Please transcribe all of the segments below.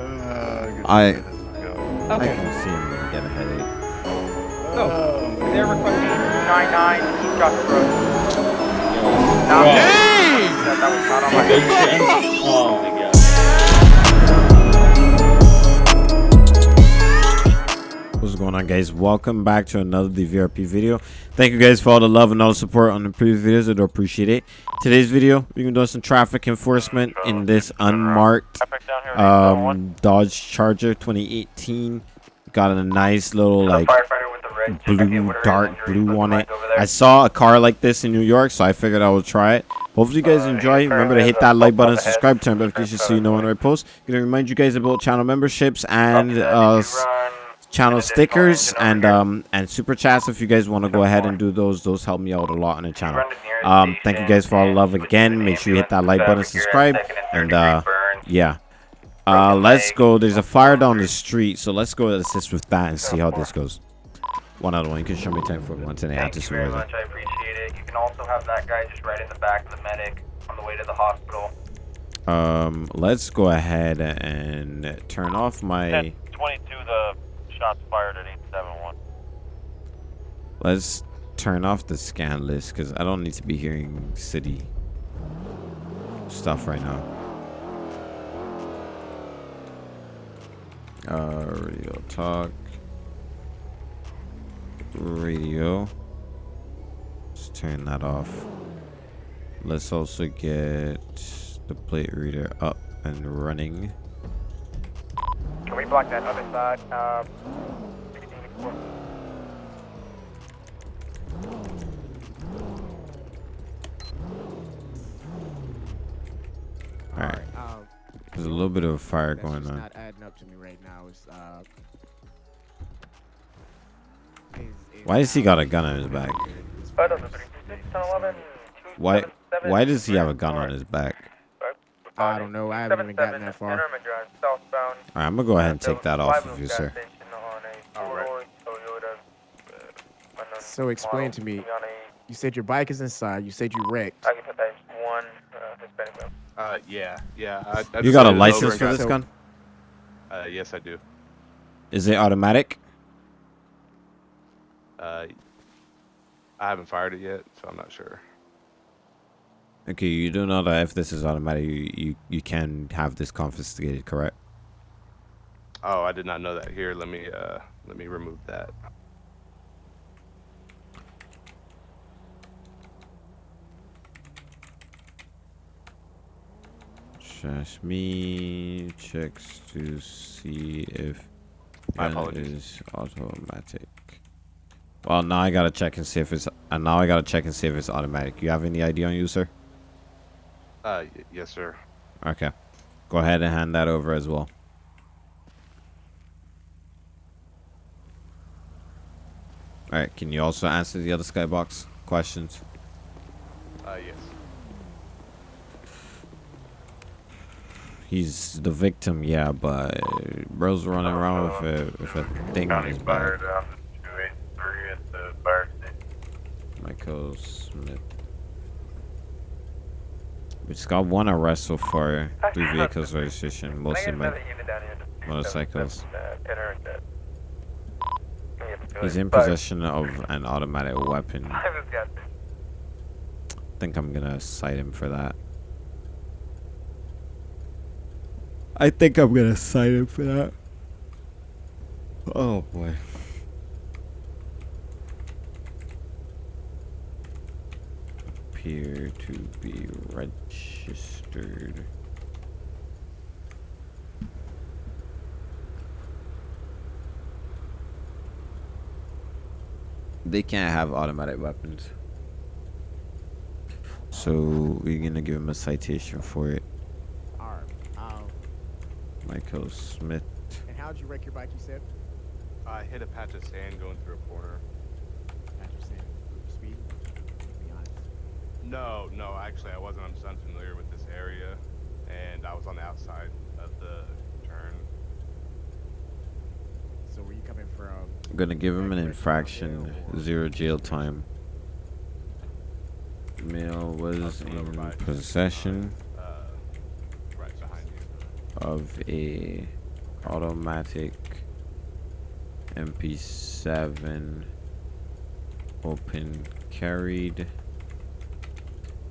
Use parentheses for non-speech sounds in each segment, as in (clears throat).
Uh, I I Okay. can see him get a headache. Oh, they're requesting 99 East Joshua Road. Wow. That, that was not on my Big going on guys? Welcome back to another DVRP video. Thank you guys for all the love and all the support on the previous videos. I do appreciate it. Today's video, we're gonna do some traffic enforcement in this unmarked um, Dodge Charger 2018. Got a nice little like blue, dark blue on it. I saw a car like this in New York, so I figured I would try it. Hopefully you guys enjoy. Remember to hit that like button, subscribe, turn notifications so you know when I post. Gonna remind you guys about channel memberships and uh, channel stickers and um and super chats if you guys want to go ahead and do those. Those help me out a lot on the channel. Um, thank you guys for all the love again. Make sure you hit that like button, subscribe, and uh, yeah. Uh, let's go. There's a fire down the street, so let's go assist with that and see how this goes. One other one. You can show me time for one today. I Thank you just very much. I appreciate it. You can also have that guy just right in the back of the medic on the way to the hospital. Um, let's go ahead and turn off my. 22, the shots fired at 871. Let's turn off the scan list because I don't need to be hearing city stuff right now. Uh, radio talk. Radio. Let's turn that off. Let's also get the plate reader up and running. Can we block that other side? Uh, 1664. All right. Um, There's a little bit of a fire that's going just on. not adding up to me right now. Is uh. Is, is Why has he got a gun on his back? is Five far thousand as- three six ten eleven. Why? Why does he have a gun on his back? I don't know. I haven't even gotten that far. Southbound. All right, I'm gonna go ahead and take that off of you, sir. Alright. So explain to me. You said your bike is inside. You said you wrecked. I can put that one uh, Hispanic male. Uh, yeah, yeah. I, I You got a license for this So- gun? Uh, yes, I do. Is it automatic? Uh, I haven't fired it yet, so I'm not sure. Okay, you do know that if this is automatic, you you, you can have this confiscated, correct? Oh, I did not know that. Here, let me uh, let me remove that. Just me checks to see if My gun is automatic. Well, now I gotta check and see if it's. And now I gotta check and see if it's automatic. You have any idea on you, sir? Uh, y- yes, sir. Okay. Go ahead and hand that over as well. Alright, can you also answer the other skybox questions? Uh, yes. He's the victim, yeah, but bro's running around with a, with a thing on his back. down to 283 at the fire station. Michael Smith. We just got one arrest so far. Three vehicles registration, mostly motorcycles. He's in possession of an automatic weapon. (laughs) I think I'm gonna cite him for that. I think I'm gonna cite him for that. Oh boy. Appear to be registered. They can't have automatic weapons. So we're gonna give him a citation for it. All right. Um, Michael Smith. and how'd you wreck your bike? You said. I hit a patch of sand going through a corner. After saying speed. Be honest. No, no, actually, I wasn't. I'm just unfamiliar with this area, and I was on the outside of the turn. So were you coming from? I'm gonna give him an infraction, zero jail time. Male was coming in possession Uh, right behind you. of a automatic MP7 open carried.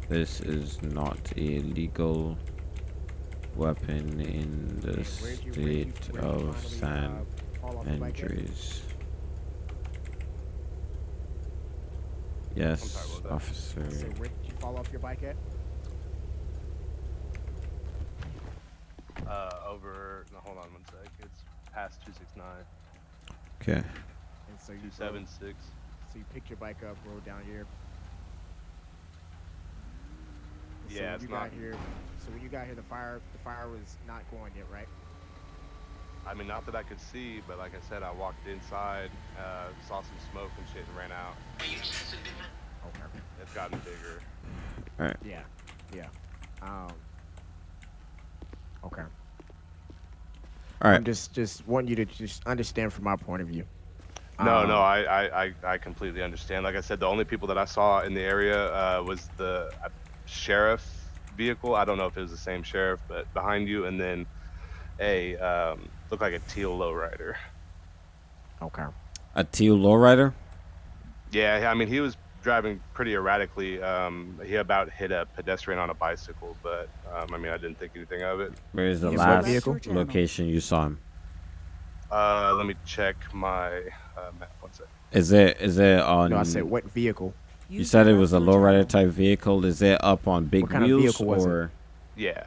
This is not a legal weapon in the And where'd you- where'd you- state of San uh, fall off your bike at? Andreas. Yes, what was that? officer. So where did you fall off your bike at? Uh, over. No, hold on one sec. It's past 269. Okay. And so you rode- 276. So you picked your bike up, rode down here. And so Yeah, when it's you not- got here. So when you got here, the fire the fire was not going yet, right? I mean, not that I could see, but like I said, I walked inside, uh, saw some smoke and shit, and ran out. Okay. It's gotten bigger. All right. Yeah. Yeah. Um. Okay. All right. I'm just just want you to just understand from my point of view. No, Um, no, I, I, I, I completely understand. Like I said, the only people that I saw in the area uh, was the uh, sheriff vehicle. I don't know if it was the same sheriff, but behind you, and then a um, looked like a teal lowrider. Okay. A teal lowrider. Yeah, I mean he was driving pretty erratically. Um, he about hit a pedestrian on a bicycle, but um, I mean I didn't think anything of it. Where is the Yes, what last vehicle? location you saw him? Uh, let me check my uh, map. One sec. Is it is it on? No, I said what vehicle? You said it was a lowrider type vehicle. Is it up on big What kind of wheels vehicle was it? or? Yeah.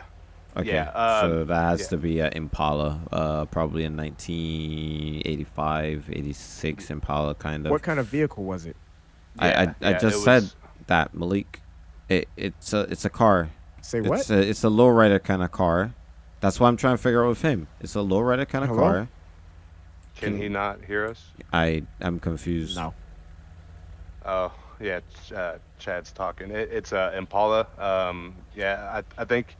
Okay, Yeah, so um, that has yeah. to be an Impala, uh, probably a 1985, 86 Impala kind of. What kind of vehicle was it? I I, Yeah, I yeah, just it said was- that Malik. It it's a it's a car. Say what? It's a it's a lowrider kind of car. That's why I'm trying to figure out with him. It's a lowrider kind of Hello? car. Can he not hear us? I I'm confused. no. Oh, yeah, Ch- uh, Chad's talking. It, it's a Impala. Um, yeah, I, I think,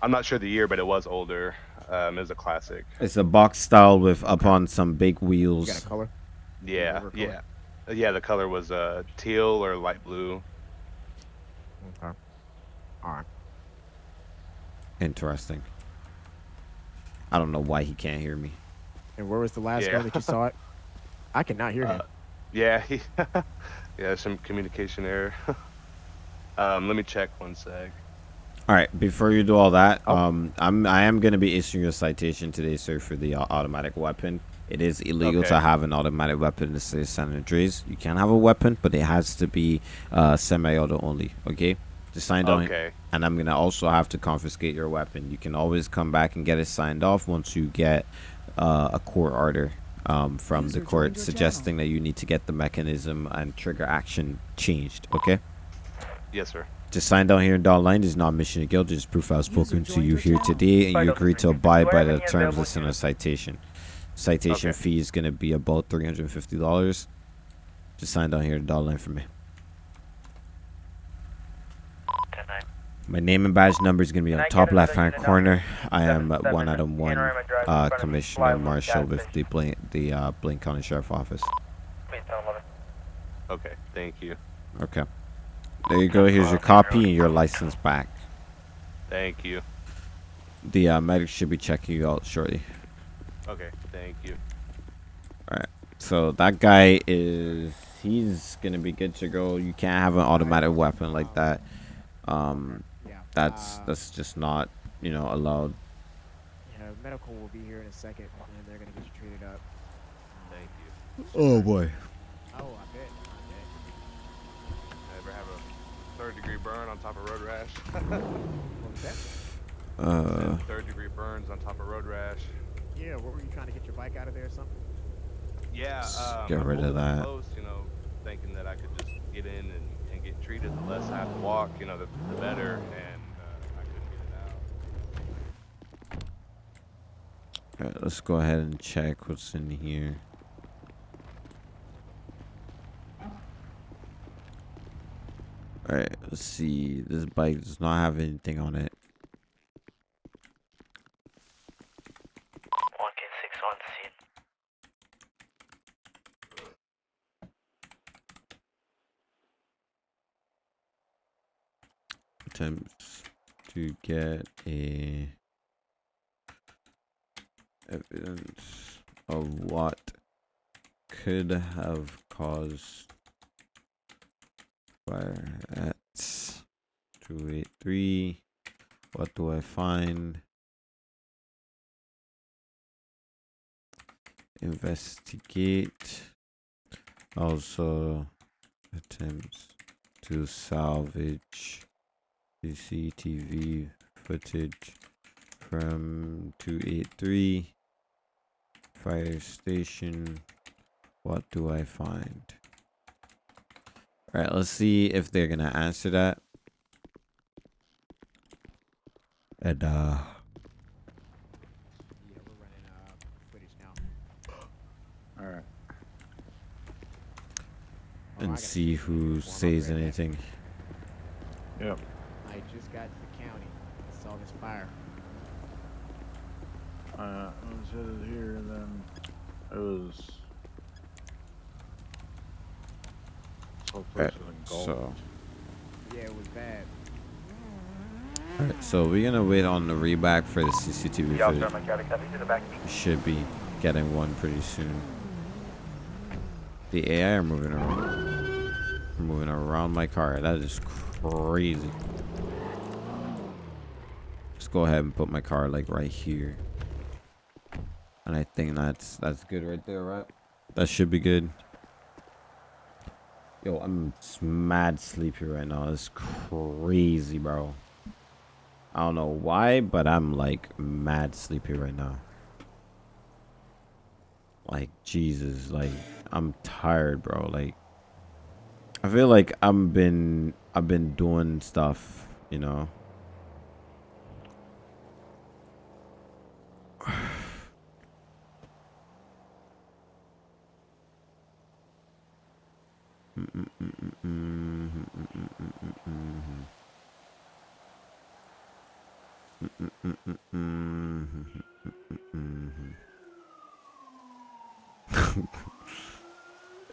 I'm not sure the year, but it was older. Um, it was a classic. It's a box style with up on some big You wheels. got a color? Yeah, color. yeah. Uh, Yeah, the color was uh, teal or light blue. Okay. All right. Interesting. I don't know why he can't hear me. And where was the last Yeah. one that you saw it? (laughs) I cannot hear him. Uh, Yeah, he, (laughs) yeah, some communication error. (laughs) um, let me check one sec. All right, before you do all that, Oh. um, I'm I am gonna be issuing a citation today, sir, for the uh, automatic weapon. It is illegal to have an automatic weapon in the state of San Andreas. You can have a weapon, but it has to be uh, semi-auto only. Okay, just sign down, Okay. and I'm gonna also have to confiscate your weapon. You can always come back and get it signed off once you get uh, a court order um, from the court joined your suggesting that you need to get the mechanism and trigger action changed. Okay. Yes, sir. Just sign down here in dotted line. This is not admission of guilt. It is proof I've spoken to you here channel. today, and you agree to abide by the terms available listed in the citation. Citation Okay. fee is going to be about three hundred and fifty dollars. Just sign down here in dotted line for me. My name and badge number is going to be on the top left hand corner. I am uh, one seven, out of one Panorama Drive in uh, front of me. Commissioner Flywood Marshall with the Blaine, the uh, Blaine County Sheriff Office. Please tell 11. Okay, thank you. Okay. There you go. Here's your copy and your license back. Thank you. The uh, medic should be checking you out shortly. Okay, thank you. Alright, so that guy is he's gonna be good to go. You can't have an automatic weapon like that. Um, Yeah. That's uh, that's just not you know allowed. Yeah, medical will be here in a second, and they're gonna get you treated up. Thank you. Oh boy. Oh, I bet. I Ever have a third degree burn on top of road rash? (laughs) bet. What was that? Uh, third degree burns on top of road rash. Yeah. What were you trying to get your bike out of there or something? Yeah, um, get I rid of that. Close, you know, thinking that I could just get in and, and get treated. The less I have to walk, you know, the, the better. And uh, I couldn't get it out. Alright, let's go ahead and check what's in here. All right, let's see. This bike does not have anything on it. 1K6 on scene. attempts to get a evidence of what could have caused fire at 283. What do I find? Investigate. Also attempts to salvage CCTV footage from 283 fire station. What do I find? All right, let's see if they're gonna answer that. And uh, Yeah, we're running uh, footage now. All right. Oh, and see who the form up says anything. Yep. I just got to the county. I saw this fire. Uh, I headed here, and then it was. So Alright, place was engulfed. so, Yeah, it was bad. alright, so we're gonna wait on the reback for the CCTV The officer footage. on my Cali copy to the back. We should be getting one pretty soon. The AI are moving around, moving around my car. That is crazy. Let's go ahead and put my car like right here. And I think that's that's good right there, right? That should be good. Yo, I'm mad sleepy right now. It's crazy, bro. I don't know why, but I'm like mad sleepy right now. Like Jesus, like I'm tired, bro. Like I feel like I'm been I've been doing stuff, you know. (sighs) (sighs)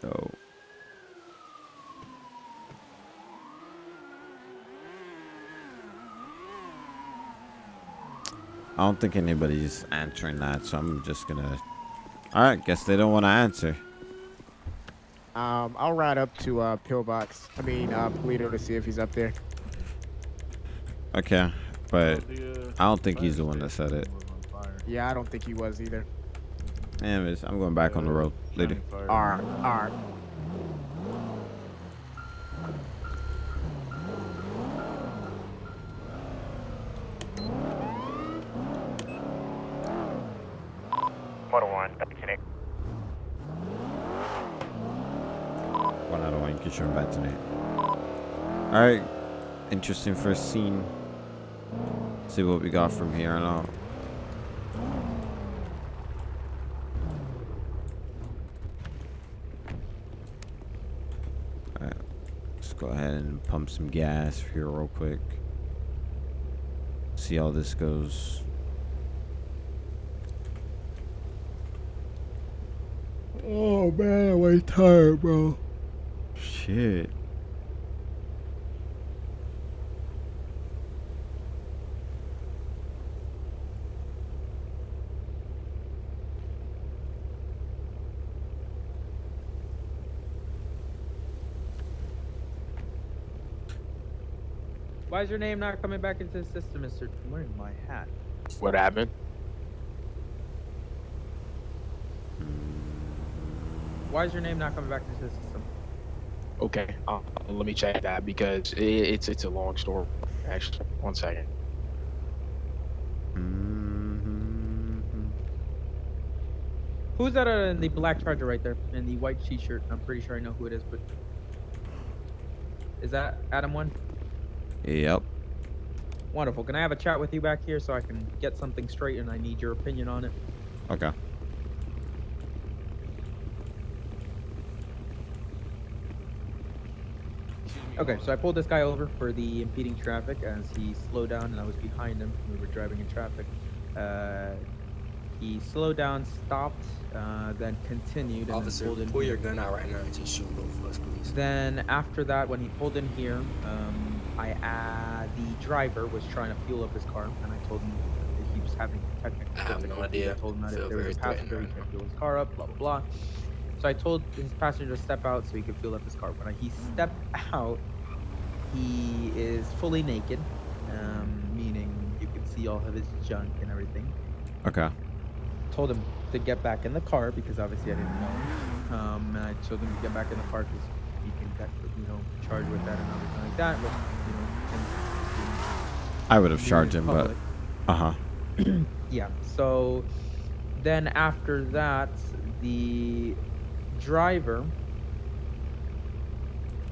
Yo. (laughs) I don't think anybody's answering that, so I'm just gonna. All right, guess they don't want to answer. Um, I'll ride up to uh, Pillbox. I mean, uh, Paleto to see if he's up there. Okay, but uh, I don't think he's the one that said it. station was on fire. Yeah, I don't think he was either. Anyways, I'm going back on the road later. shining fire. All right, all right. Motor one, back to Nick. One out of tonight. All right, interesting first scene. See what we got from here on out. Let's go ahead and pump some gas here real quick. See how this goes. Oh man, I'm tired, bro. Shit. Why is your name not coming back into the system, Mister? I'm wearing my hat. What happened? Why is your name not coming back into the system? Okay, uh, let me check that because it, it's it's a long story. Actually, one second. Mhm. Who's that uh, in the black charger right there in the white t-shirt? I'm pretty sure I know who it is, but is that Adam one? Yep. Wonderful. Can I have a chat with you back here so I can get something straight and I need your opinion on it? Okay. Okay, so I pulled this guy over for the impeding traffic as he slowed down and I was behind him. We were driving in traffic. Uh, he slowed down, stopped, uh, then continued, and Officer, then pulled in. pull your gun out right now and just shoot both of us, please. Then after that, when he pulled in here, um, I uh, the driver was trying to fuel up his car, and I told him that he was having technical difficulties. I have no difficulties. I told him that if there was a passenger, he can fuel his car up, blah blah blah. So I told his passenger to step out so he could fuel up his car. When he stepped out, he is fully naked, um, meaning you can see all of his junk and everything. Okay. Told him to get back in the car because obviously I didn't know. Um, and I told him to get back in the car because he can get, you know, charged with that and everything like that. With, you know, I would have charged him, but uh huh. (clears throat) yeah. So then after that, the driver.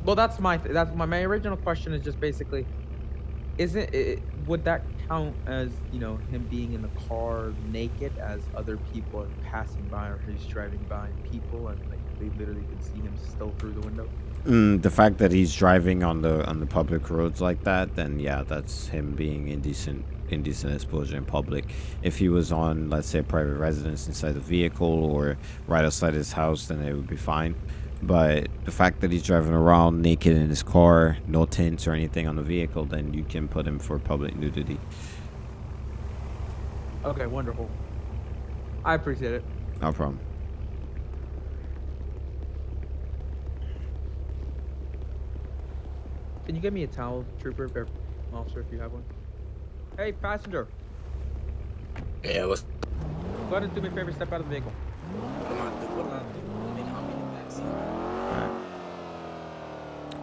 Well, that's my th- that's my my original question is just basically, isn't it would that count as you know him being in the car naked as other people are passing by or he's driving by people and like they literally can see him still through the window? Mm, the fact that he's driving on the on the public roads like that, then yeah, that's him being indecent indecent exposure in public. If he was on, let's say, a private residence inside the vehicle or right outside his house, then it would be fine. But the fact that he's driving around naked in his car, no tints or anything on the vehicle, then you can put him for public nudity. Okay, wonderful. I appreciate it. No problem. Can you get me a towel, trooper, or officer, if you have one? Hey, passenger, Yeah, what's go ahead and do me a favor. Step out of the vehicle. What am I do? What am I do?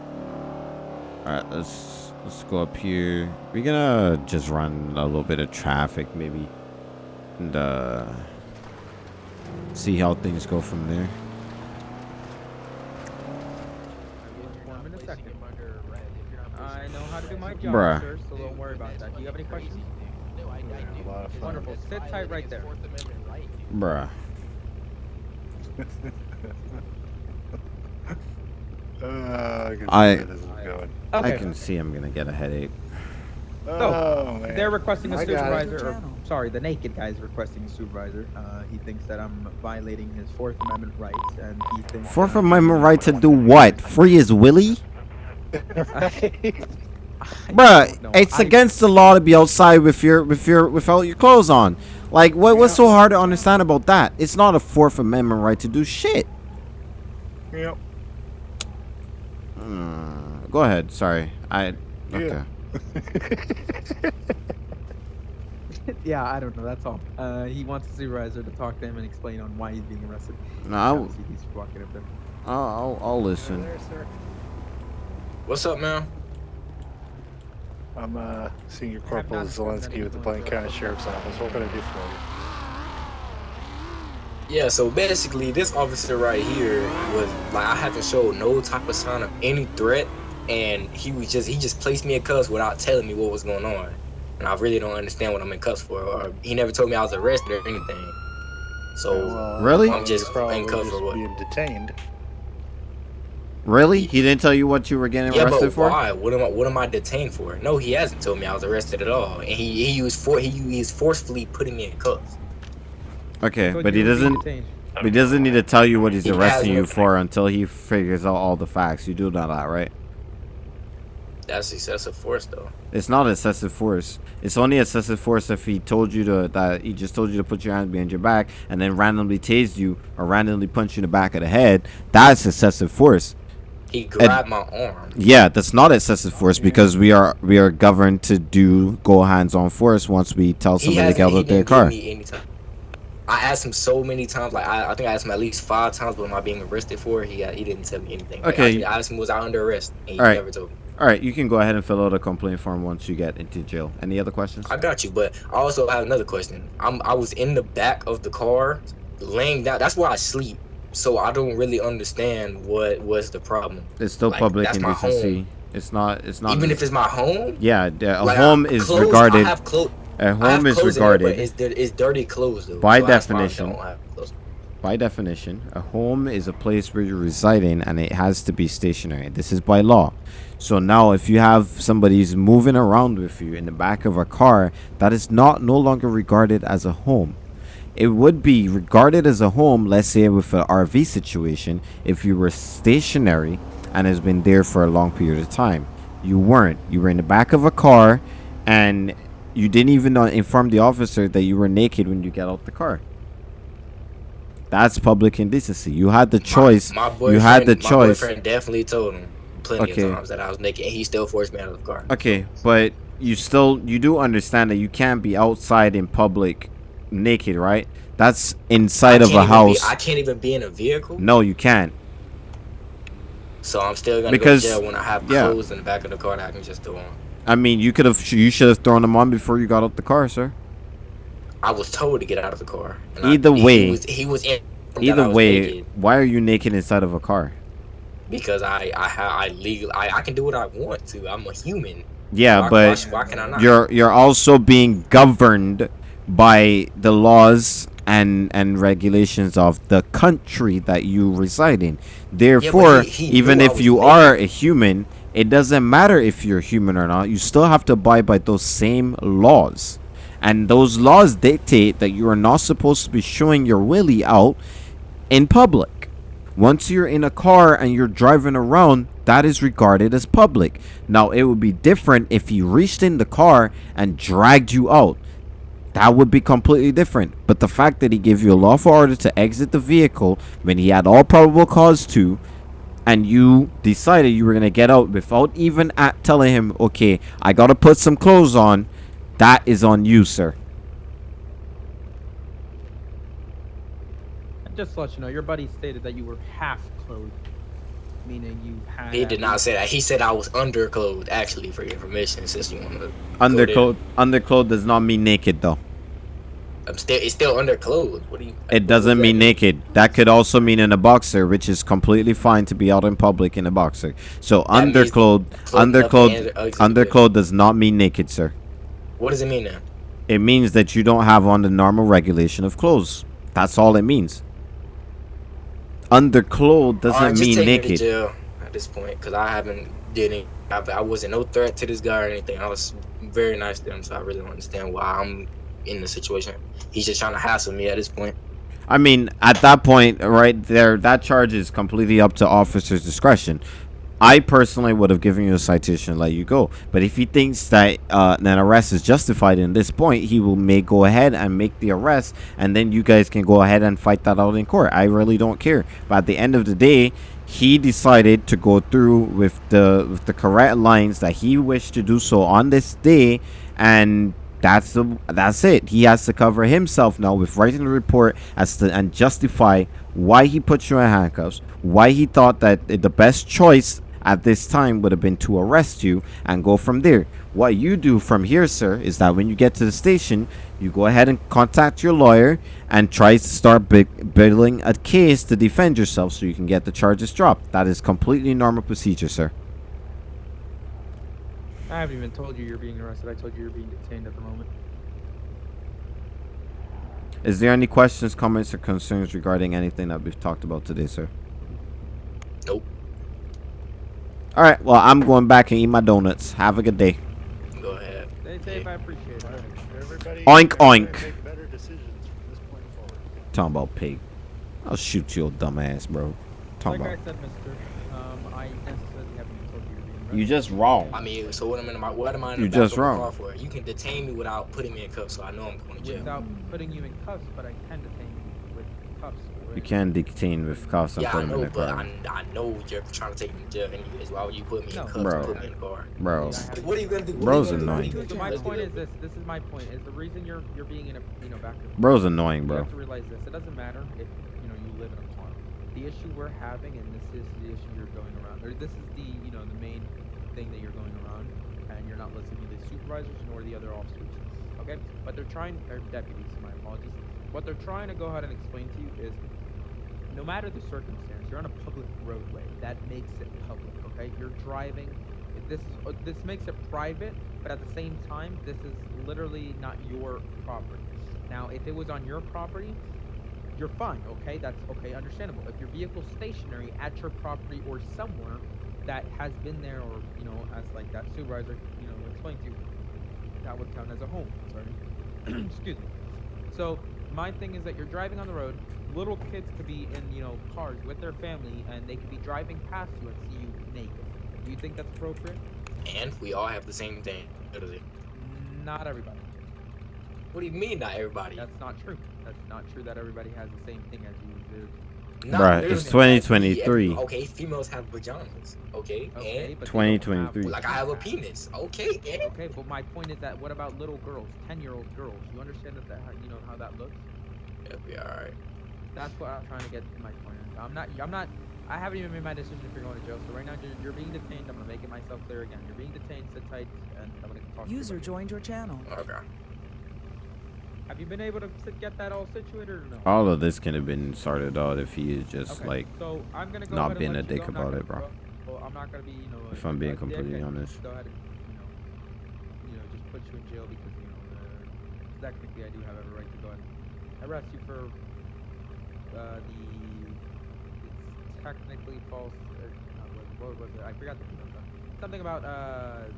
I mean, I'm in the backseat. Alright, let's let's go up here. We're gonna just run a little bit of traffic maybe. And uh see how things go from there. I will inform in a second. I know how to do my job, Bruh. sir, so don't worry about that. Do you have any questions? A lot of fun. Wonderful. Sit tight right there. Bruh. (laughs) Uh, I can I- see where this. I can see I'm gonna get a headache. Oh, man. They're requesting a supervisor. Or, sorry, the naked guy is requesting a supervisor. Uh, he thinks that I'm violating his Fourth Amendment rights, and he thinks. Fourth that- Amendment right to do what? Free as Willie? (laughs) I Bruh, it's I- against the law to be outside with your with your without your clothes on. Like what what's so hard to understand about that? It's not a Fourth Amendment right to do shit. Yep. Mm, go ahead. Sorry. I okay. Yeah. (laughs) yeah, I don't know. That's all. Uh, he wants a supervisor to talk to him and explain on why he's being arrested. No, I'll, Obviously, he's walking up there. I'll, I'll, I'll listen. There, sir. What's up, man? I'm uh, Senior Corporal not Zelensky with the Blaine County Sheriff's Office. What can I do for you? Yeah, so basically, this officer right here was like, I haven't showed no type of sign of any threat, and he was just he just placed me in cuffs without telling me what was going on, and I really don't understand what I'm in cuffs for. Or he never told me I was arrested or anything. So Well, Really? I'm just probably in cuffs just or what? being detained. Really? He didn't tell you what you were getting yeah, arrested but for? why? What am I? What am I detained for? No, he hasn't told me I was arrested at all, and he he used for he he is forcefully putting me in cuffs. Okay, but he doesn't. But he doesn't need to tell you what he's He arresting you for until he figures out all the facts. You do know that, right? That's excessive force, though. It's not excessive force. It's only excessive force if he told you to that he just told you to put your hands behind your back and then randomly tased you or randomly punched you in the back of the head. That's excessive force. He grabbed my arm. Yeah, that's not excessive force because we are we are governed to do go hands on force once we tell somebody to hasn't get out of their didn't car. give me any time. I asked him so many times, like I, I think I asked him at least five times, what am I being arrested for? He uh, he didn't tell me anything. Like, Okay. I, I asked him, was I under arrest? And he All right. never told me. All right, you can go ahead and fill out a complaint form once you get into jail. Any other questions? I got you, but I also have another question. I'm I was in the back of the car, laying down. That's where I sleep. So I don't really understand what was the problem. It's still like, public that's my indecency. home. It's not. It's not. Even if it's my home. yeah, a Like, home I- is clothes, regarded. I have clo- A I have home is regarded. it's, it's dirty clothes though. By so that's why I definition. don't have clothes. by definition, a home is a place where you're residing and it has to be stationary. This is by law. So now if you have somebody somebody's moving around with you in the back of a car, that is not no longer regarded as a home. It would be regarded as a home, let's say with an RV situation, if you were stationary and has been there for a long period of time. You weren't. You were in the back of a car and you didn't even uh, inform the officer that you were naked when you get out the car. That's public indecency. You had the choice. My, my boyfriend, you had the my choice. boyfriend definitely told him plenty Okay. of times that I was naked, and he still forced me out of the car. Okay, but you still you do understand that you can't be outside in public naked, right? That's inside of a house. Be, I can't even be in a vehicle, no, you can't. so I'm still gonna Because- go to jail when I have yeah. clothes in the back of the car that I can just throw on. I mean, you could have you should have thrown them on before you got out the car, sir. I was told to get out of the car. and I- Either he way- was, he was in. Either was way, naked why are you naked inside of a car? because I I I legal I, I can do what I want to. I'm a human. Yeah, why, but why, why can I not? you're you're also being governed by the laws and and regulations of the country that you reside in. Therefore, he- he even if you naked. are a human, it doesn't matter if you're human or not. You still have to abide by those same laws. And those laws dictate that you are not supposed to be showing your willy out in public. Once you're in a car and you're driving around, that is regarded as public. Now, it would be different if he reached in the car and dragged you out. That would be completely different. But the fact that he gave you a lawful order to exit the vehicle when he had all probable cause to, and you decided you were going to get out without even at telling him, okay, I got to put some clothes on, that is on you, sir. Just to let you know, your buddy stated that you were half clothed, meaning you had. he did not say that. He said I was underclothed. Actually, for your information, since you want to. Underclothed, underclothed does not mean naked, though. I'm still. It's still underclothed. What do you? It doesn't mean naked. That could also mean in a boxer, which is completely fine to be out in public in a boxer. So That underclothed, underclothed, oh, underclothed does not mean naked, sir. What does it mean then? It means that you don't have on the normal regulation of clothes. That's all it means. Underclothed doesn't mean take me to naked. jail at this point, because I haven't did. I, I wasn't no threat to this guy or anything. I was very nice to him, so I really don't understand why I'm in the situation. He's just trying to hassle me at this point. I mean, at that point, right there, that charge is completely up to officer's discretion. I personally would have given you a citation and let you go. But if he thinks that uh, an arrest is justified in this point, he will may go ahead and make the arrest, and then you guys can go ahead and fight that out in court. I really don't care. But at the end of the day, he decided to go through with the with the correct lines that he wished to do so on this day, and that's the that's it. He has to cover himself now with writing a report as to and justify why he put you in handcuffs, why he thought that the best choice at this time would have been to arrest you and go from there. What you do from here, sir, is that when you get to the station, you go ahead and contact your lawyer and try to start building a case to defend yourself so you can get the charges dropped. That is completely normal procedure, sir. I haven't even told you you're being arrested. I told you you're being detained at the moment. Is there any questions, comments, or concerns regarding anything that we've talked about today, sir? Nope. All right. Well, I'm going back and eat my donuts. Have a good day. Go ahead. Stay safe. I appreciate it. Everybody Oink, oink. Make better decisions from this point forward. Talking about pig. I'll shoot your dumb ass, bro. Talking Like I about. said, Mister, um, I necessarily haven't told you you're being arrested. You just wrong. I mean, so what am I in my what am I in You the back just of the wrong. car for? You can detain me without putting me in cuffs, so I know I'm going to jail. Without putting you in cuffs, but I can detain you with cuffs. You can detain with cuffs and Yeah, put I him in know, the but car. I, I know you're trying to take me to jail anyways. Why would you put me in cuffs Bro. and put me in the car? Bro. What are you gonna do? What Bro's are do? annoying. What are you So my point is this. This is my point. Is the reason you're you're being in a you know back. of- Bro's annoying, You bro. have to realize this. It doesn't matter if you know you live in a car. The issue we're having, and this is the issue you're going around, or this is the you know the main thing that you're going around, and you're not listening to the supervisors nor the other officers. Okay, but they're trying, or deputies. My apologies. What they're trying to go ahead and explain to you is, no matter the circumstance, you're on a public roadway. That makes it public. Okay, you're driving. This is this makes it private, but at the same time, this is literally not your property. Now, if it was on your property, you're fine, okay? That's okay, understandable. If your vehicle's stationary at your property or somewhere that has been there or, you know, as like that supervisor, you know, explained to you, that would count as a home. Sorry. (clears throat) Excuse me. So my thing is that you're driving on the road, little kids could be in, you know, cars with their family and they could be driving past you and see you naked. Do you think that's appropriate? And we all have the same thing. Not everybody. What do you mean not everybody? That's not true. That's not true that everybody has the same thing as you. do. Not Bruh, it's everybody. 2023. Okay, females have vaginas. Okay, Okay, and but 2023. have- like I have a penis. Okay, and Okay, but my point is that what about little girls, ten-year-old girls? You understand that, that you know how that looks? it'll be all right. That's what I'm trying to get to my point. I'm not. I'm not. I haven't even made my decision if you're going to jail. So right now you're, you're being detained. I'm gonna make it myself clear again. You're being detained. Sit tight, and I'm gonna talk. to you User joined your channel. Okay. Have you been able to get that all situated or no? All of this can have been started out if he is just Okay, like so I'm gonna go not being a dick. About it, bro. Well, I'm not gonna be, you know. If I'm being completely honest. Go ahead and, you know, you know, just put you in jail because you know, uh, technically I do have every right to go ahead and arrest you for uh, the it's technically false. Uh, what, what was it? I forgot the something about uh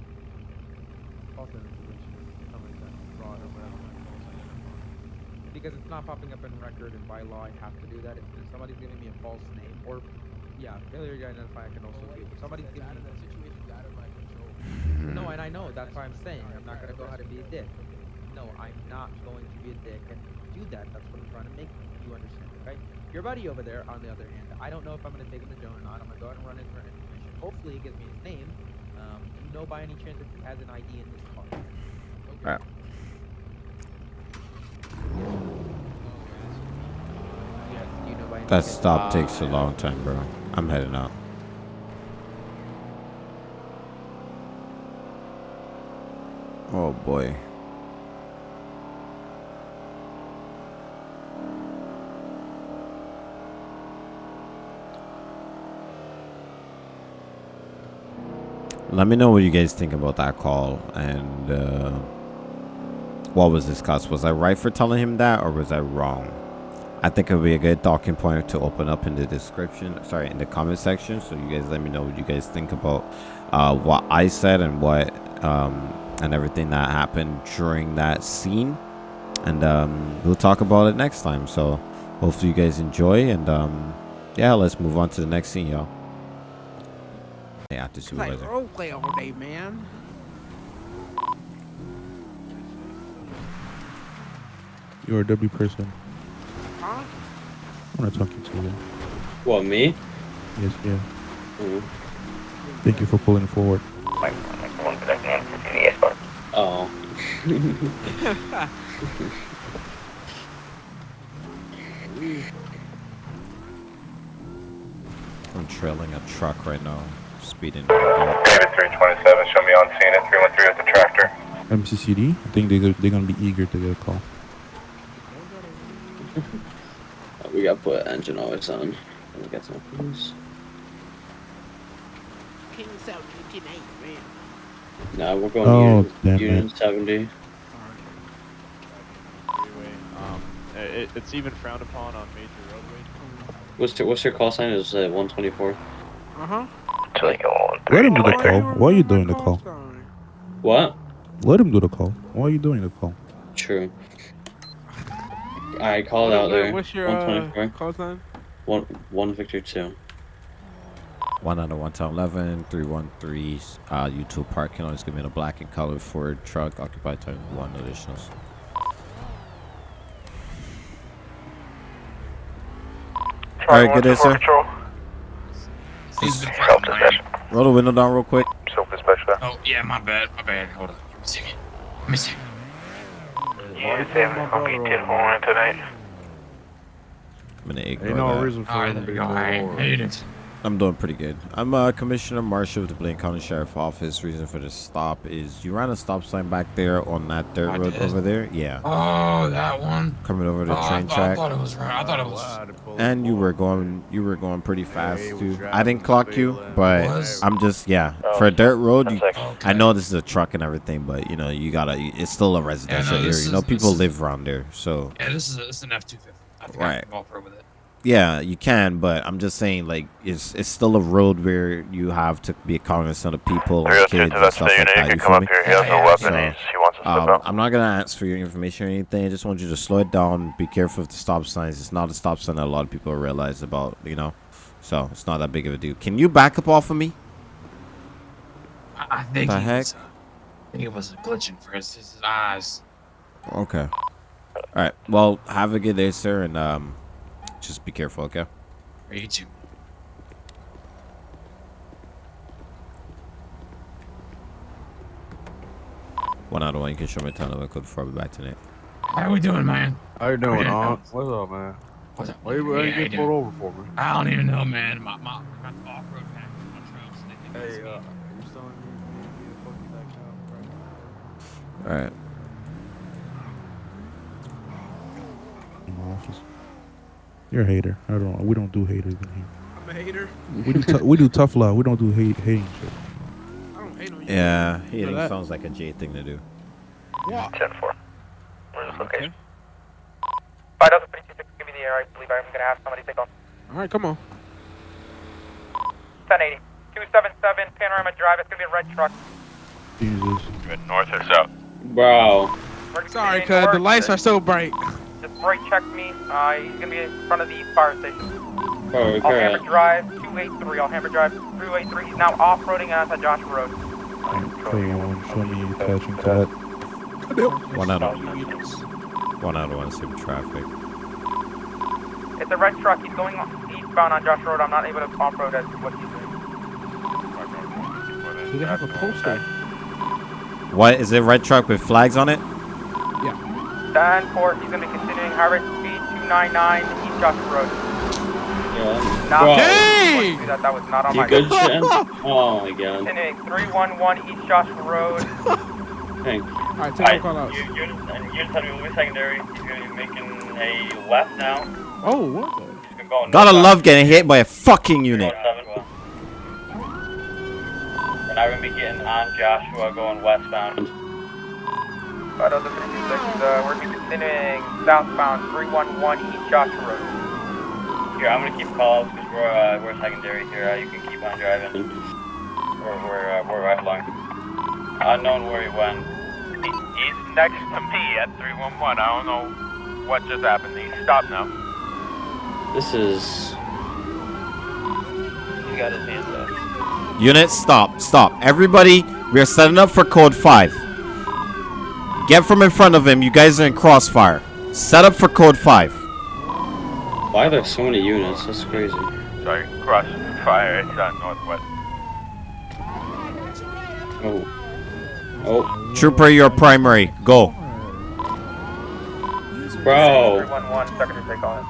false information, something like that, fraud or whatever. Because it's not popping up in record, and by law I have to do that. If, if somebody's giving me a false name, or yeah, failure to identify, I can also do. If somebody's giving me that situation out of my control. (laughs) No, and I know that's why I'm saying I'm not gonna go ahead and be a dick. No, I'm not going to be a dick and do that. That's what I'm trying to make you understand, okay? Your buddy over there, on the other hand, I don't know if I'm gonna take him to jail or not. I'm gonna go ahead and run in for information. Hopefully, he gives me his name. Um, do you know by any chance if he has an ID in this car? Alright. Yes. Do you know by any that stop takes a long time, bro. I'm heading out. Oh boy. Let me know what you guys think about that call and uh, what was discussed. Was I right for telling him that or was I wrong? I think it would be a good talking point to open up in the description, sorry, in the comment section. So you guys let me know what you guys think about uh, what I said and what um, and everything that happened during that scene. And um, we'll talk about it next time. So hopefully you guys enjoy. And um, yeah, let's move on to the next scene, y'all. Yeah, after supervisor. roleplay all day, man. You're a W person. Huh? I'm not talking to you. What, me? Yes, yeah. Mhm. Thank you for pulling forward. Oh. (laughs) I'm trailing a truck right now, speeding. David 327, show me on scene at 313 at the tractor. MCCD. I think they they're gonna be eager to get a call. (laughs) we got to put engine always on. Let me get some police. King South 1998, man. Nah, we're going Oh, to Union, Union 70. Um, it, it's even frowned upon on major roadways. What's your, what's your call sign? Is it 124? Uh huh. Let him do the call. Why are you doing the call? What? Let him do the call. Why are you doing the call? True. I called out there. What's your uh, 124. call sign? One, one Victor 2. One under one ten eleven three one three. Uh, YouTube parking lot is gonna be in a black and colored Ford truck occupied by one additionals. All right, good day, sir. Roll the window down real quick. Self-inspection. Oh yeah, my bad, my bad. Hold on, give me a second. Let me see. Yeah, David's gonna be 10 1 tonight. I'm gonna ignore Ain't no that. reason for Alright, him to there be we go. I more. hate it. I'm doing pretty good. I'm uh, Commissioner Marshall of the Blaine County Sheriff Office. Reason for the stop is you ran a stop sign back there on that dirt I road did. over there. Yeah, Oh, that one. coming over the Oh, train thought, I track. thought it was right. I thought it was. And you were going, you were going pretty fast he too. I didn't clock you, but Was? I'm just yeah. For a dirt road, you, Okay. I know this is a truck and everything, but you know you gotta. It's still a residential area. this You know people is- live around there, so Yeah, this is a, this is an F two fifty. I think I Right. can walk through with it. Yeah, you can. But I'm just saying, like, it's it's still a road where you have to be a cognizant of people, and kids, and stuff unit. like You that. can You come up me? here. He has Yeah, no weapon. so, he wants to step Um. I'm not gonna ask for your information or anything. I just want you to slow it down. Be careful of the stop signs. It's not a stop sign that a lot of people realize about. You know, so it's not that big of a deal. Can you back up off of me? I, I think The he heck? was. Uh, I think it was glitching for his, his eyes. Okay. All right. Well, have a good day, sir, and um, just be careful, okay? Are You too. One out of one. You can show me a ton of code before we back to Nate. How we doing, man? How you doing, Okay. Aunt? What's up, man? What's up? Why you, why Yeah, you how you pulled over for, man? I don't even know, man. My my my off-road pack is my trucks. They Hey, me. uh, you still in your me to fuck back now? All right. In my office. You're a hater. I don't. We don't do haters in here. I'm a hater. We do. tou- we do tough love. We don't do hate hating shit. I don't hate on you. Yeah, hating that? sounds like a J thing to do. Yeah. 10 4. Where's this location? 5036, give me the air. I believe I'm going to have somebody take off. All right, come on. 1080. 277 Panorama Drive. It's going to be a red truck. Jesus. Good north or south? Bro. Sorry, continuing cuz the lights are so bright. Just brake check me. Uh, he's going to be in front of the fire station. Bro, Alhambra correct. Drive, 283. Alhambra Drive, 383. He's now off-roading onto Joshua Road. Show you one. Show me you attaching to that. One out of one out of one. Same traffic. It's a red truck. He's going eastbound on Joshua Road. I'm not able to off-road as what he's doing. Do they have a poster? What is it? Red truck with flags on it? Dan Ford, he's going to be continuing high rate speed 299 East Joshua Road. Yeah. Not Bro. Dang! that, that was not on You my good, Shen? (laughs) Oh my god. Continuing 311 East Joshua Road. Thanks. All right, take a call out. You, you're, you're telling me we're secondary. He's going to be making a left now. Oh, what? the- He's been going Gotta northbound. love getting hit by a fucking unit. Seven. We're now going to be getting on Joshua going westbound. But other 326, uh, we're going to be continuing southbound 311 East Joshua Road. Here, I'm going to keep calls because we're, uh, we're secondary here. Uh, you can keep on driving. We're, we're, uh, we're right along. Unknown where he went. he's next to me at 311. I don't know what just happened. He stopped now. This is. He got his hands up. Unit, stop, stop. Everybody, we are setting up for code 5. Get from in front of him. You guys are in crossfire. Set up for code 5. Why are there so many units? That's crazy. Sorry, cross fire. It's uh, northwest. Oh. Oh. Trooper, you're primary. Go. Bro. 311, second to take on.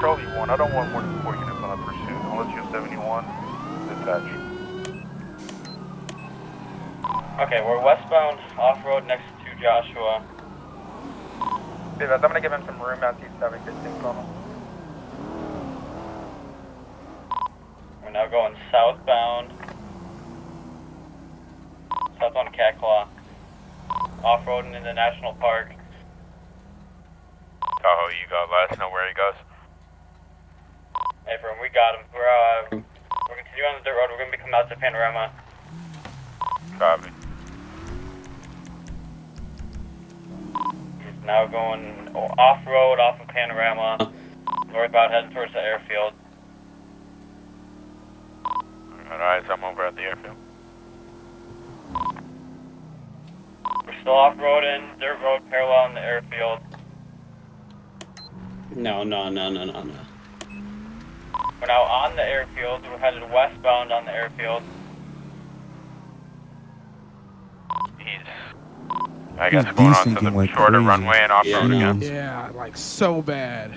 Charlie 1, I don't want more than four units on a pursuit unless you're 71. Dispatch. Okay, we're westbound off road next to Joshua. Davis, I'm going to give him some room out to 715 Coma. We're now going southbound. Southbound Catclaw. Off roading in the National Park. Tahoe, you go. Let us know where he goes. Hey, Fern, we got him. We're, uh, we're continuing on the dirt road. We're going to be coming out to Panorama. Copy. Now going off road, off of Panorama. Northbound, heading towards the airfield. Alright, so I'm over at the airfield. We're still off roading, dirt road parallel in the airfield. No, no, no, no, no, no. We're now on the airfield. We're headed westbound on the airfield. He's, I guess, He's going on to the like shorter crazy. runway and off Yeah, road no. again. Yeah, like so bad.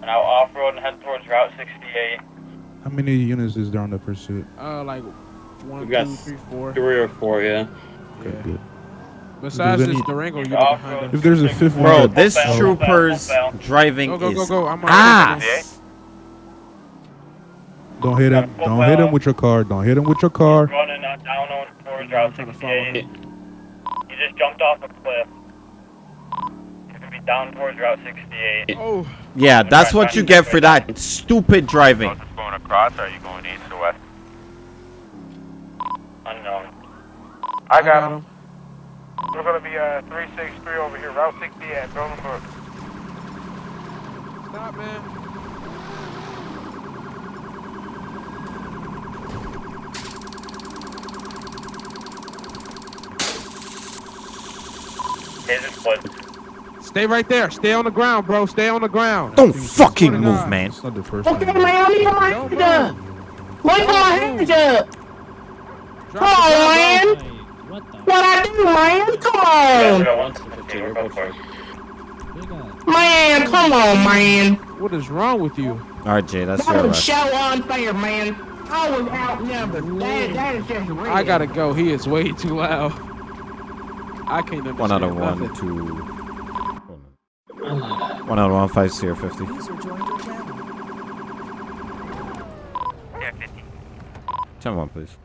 We're now off road and head towards Route 68. How many units is there on the pursuit? Uh, like one, We've got two, three, four. Three or four, yeah. Okay, Yeah. good. Besides There's this any- Durango unit Off behind road. us. If there's a fifth one, Bro, that- this bell, trooper's full bell. driving Go, go, go, is go. I'm on ass. don't hit him. Don't hit him with your car. Don't hit him with your car. Running uh, down on towards Route trying to follow 68. He just jumped off a cliff. He's gonna be down towards Route 68. Oh, Yeah, that's what you get for that stupid driving. Is going across, or are you going east or west? Unknown. I got him. We're going to be uh, 363 over here, Route 68, Bolingbroke. stop, man. Stay right there. Stay on the ground, bro. Stay on the ground. Don't fucking move, man. It's not the first Okay, time. man, leave my hands up. Leave my hands up. Come on, man. What I do, man? Come on. Man, come on, man. What is wrong with you? All right, Jay, that's your That was so unfair, man. I was outnumbered. That, that is just real. I gotta go. He is way too loud. I can't understand One out of one, nothing. two. One out of one, five zero fifty. Ten one, please.